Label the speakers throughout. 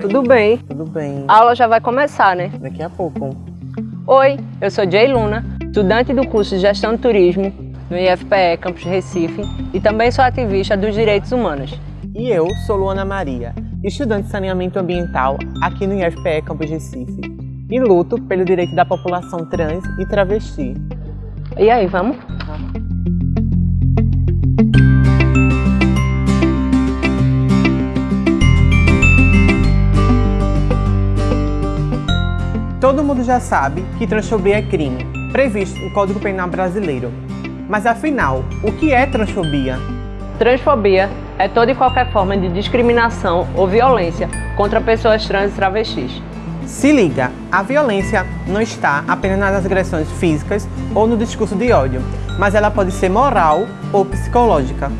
Speaker 1: tudo bem?
Speaker 2: Tudo bem.
Speaker 1: A aula já vai começar, né?
Speaker 2: Daqui a pouco.
Speaker 1: Oi, eu sou Jay Luna, estudante do curso de Gestão de Turismo no IFPE Campus Recife e também sou ativista dos direitos humanos.
Speaker 2: E eu sou Luana Maria, estudante de saneamento ambiental aqui no IFPE Campus Recife e luto pelo direito da população trans e travesti.
Speaker 1: E aí, vamos?
Speaker 2: Todo mundo já sabe que transfobia é crime, previsto no Código Penal brasileiro. Mas afinal, o que é transfobia?
Speaker 1: Transfobia é toda e qualquer forma de discriminação ou violência contra pessoas trans e travestis.
Speaker 2: Se liga, a violência não está apenas nas agressões físicas ou no discurso de ódio, mas ela pode ser moral ou psicológica.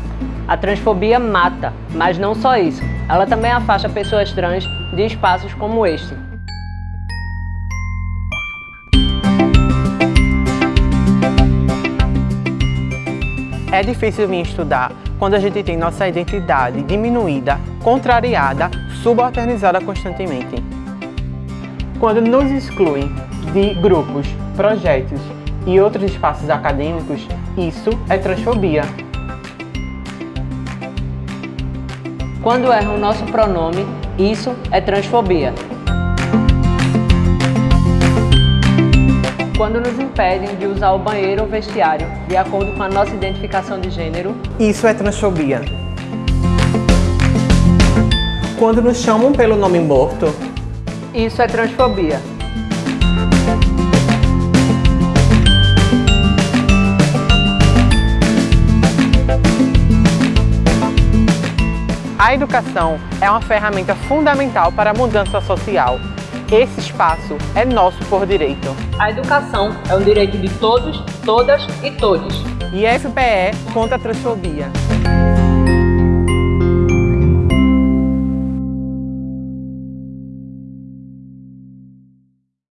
Speaker 1: A transfobia mata, mas não só isso. Ela também afasta pessoas trans de espaços como este.
Speaker 2: É difícil vir estudar quando a gente tem nossa identidade diminuída, contrariada, subalternizada constantemente. Quando nos excluem de grupos, projetos e outros espaços acadêmicos, isso é transfobia.
Speaker 1: Quando erram o nosso pronome, isso é transfobia. Quando nos impedem de usar o banheiro ou vestiário de acordo com a nossa identificação de gênero,
Speaker 2: Isso é transfobia. Quando nos chamam pelo nome morto,
Speaker 1: isso é transfobia.
Speaker 2: a educação é uma ferramenta fundamental para a mudança social. Esse espaço é nosso por direito.
Speaker 1: A educação é um direito de todos, todas e todes.
Speaker 2: E FPE contra a transfobia.